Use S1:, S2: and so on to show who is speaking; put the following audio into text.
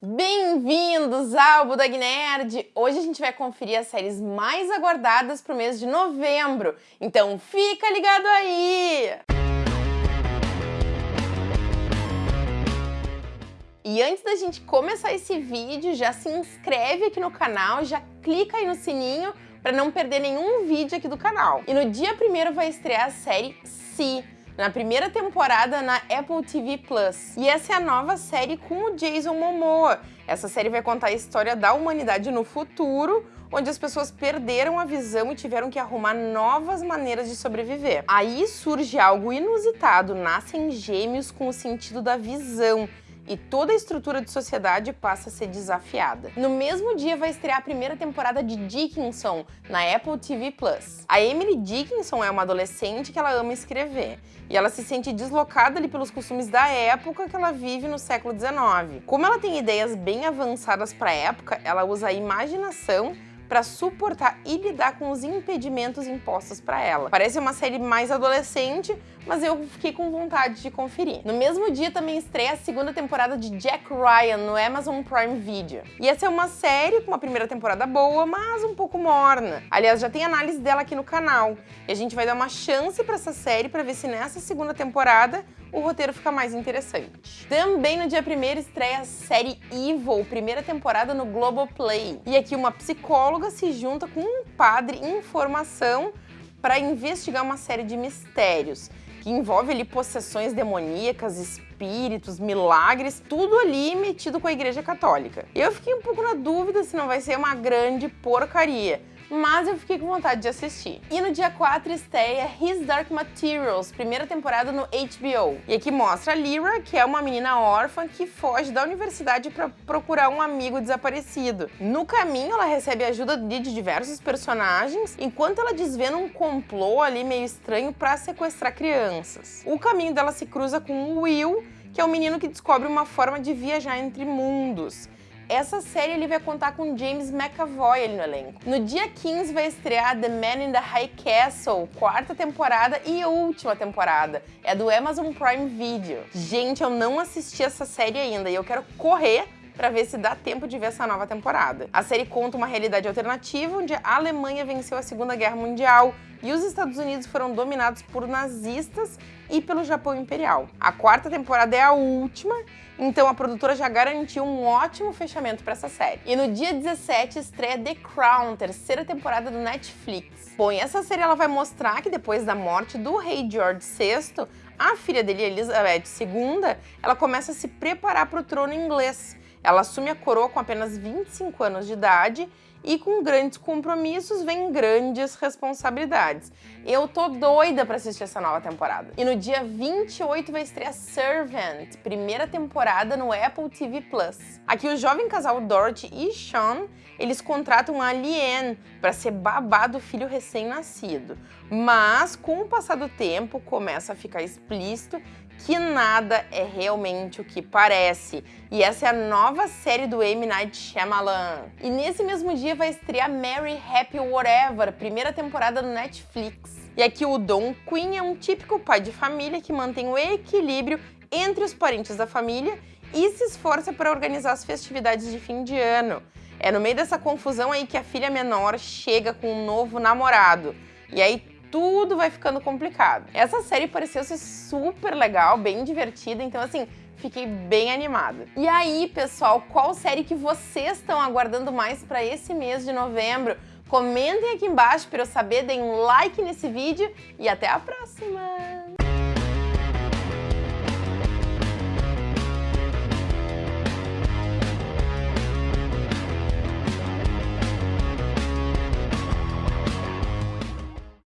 S1: Bem-vindos ao Budag Nerd! Hoje a gente vai conferir as séries mais aguardadas para o mês de novembro, então fica ligado aí! E antes da gente começar esse vídeo, já se inscreve aqui no canal, já clica aí no sininho para não perder nenhum vídeo aqui do canal. E no dia 1 vai estrear a série Si, na primeira temporada na Apple TV+. Plus. E essa é a nova série com o Jason Momoa. Essa série vai contar a história da humanidade no futuro, onde as pessoas perderam a visão e tiveram que arrumar novas maneiras de sobreviver. Aí surge algo inusitado, nascem gêmeos com o sentido da visão, e toda a estrutura de sociedade passa a ser desafiada. No mesmo dia vai estrear a primeira temporada de Dickinson na Apple TV+. A Emily Dickinson é uma adolescente que ela ama escrever e ela se sente deslocada ali pelos costumes da época que ela vive no século XIX. Como ela tem ideias bem avançadas para a época, ela usa a imaginação para suportar e lidar com os impedimentos impostos para ela. Parece uma série mais adolescente, mas eu fiquei com vontade de conferir. No mesmo dia também estreia a segunda temporada de Jack Ryan no Amazon Prime Video. E essa é uma série com uma primeira temporada boa, mas um pouco morna. Aliás, já tem análise dela aqui no canal. E a gente vai dar uma chance para essa série para ver se nessa segunda temporada o roteiro fica mais interessante. Também no dia 1 estreia a série Evil, primeira temporada no Globoplay. E aqui uma psicóloga se junta com um padre em formação para investigar uma série de mistérios que envolve ali possessões demoníacas, espíritos, milagres, tudo ali metido com a igreja católica. Eu fiquei um pouco na dúvida se não vai ser uma grande porcaria, mas eu fiquei com vontade de assistir. E no dia 4 estreia His Dark Materials, primeira temporada no HBO. E aqui mostra a Lyra, que é uma menina órfã que foge da universidade para procurar um amigo desaparecido. No caminho, ela recebe ajuda de diversos personagens, enquanto ela desvenda um complô ali meio estranho para sequestrar crianças. O caminho dela se cruza com o Will, que é um menino que descobre uma forma de viajar entre mundos. Essa série ele vai contar com James McAvoy ali no elenco. No dia 15 vai estrear The Man in the High Castle, quarta temporada e última temporada. É do Amazon Prime Video. Gente, eu não assisti essa série ainda e eu quero correr para ver se dá tempo de ver essa nova temporada. A série conta uma realidade alternativa onde a Alemanha venceu a Segunda Guerra Mundial e os Estados Unidos foram dominados por nazistas e pelo Japão Imperial. A quarta temporada é a última, então a produtora já garantiu um ótimo fechamento para essa série. E no dia 17 estreia The Crown, terceira temporada do Netflix. Bom, e essa série ela vai mostrar que depois da morte do rei George VI, a filha dele, Elizabeth II, ela começa a se preparar para o trono inglês. Ela assume a coroa com apenas 25 anos de idade e com grandes compromissos vem grandes responsabilidades. Eu tô doida para assistir essa nova temporada. E no dia 28 vai estrear Servant, primeira temporada no Apple TV+. Plus. Aqui o jovem casal Dorothy e Sean, eles contratam a Liane para ser babá do filho recém-nascido. Mas com o passar do tempo começa a ficar explícito que nada é realmente o que parece. E essa é a nova série do M. Night Shyamalan. E nesse mesmo dia vai estrear Mary Happy Whatever, primeira temporada no Netflix. E aqui o Don Quinn é um típico pai de família que mantém o equilíbrio entre os parentes da família e se esforça para organizar as festividades de fim de ano. É no meio dessa confusão aí que a filha menor chega com um novo namorado. E aí tudo vai ficando complicado. Essa série pareceu ser super legal, bem divertida, então assim, fiquei bem animada. E aí, pessoal, qual série que vocês estão aguardando mais para esse mês de novembro? Comentem aqui embaixo para eu saber, deem um like nesse vídeo e até a próxima!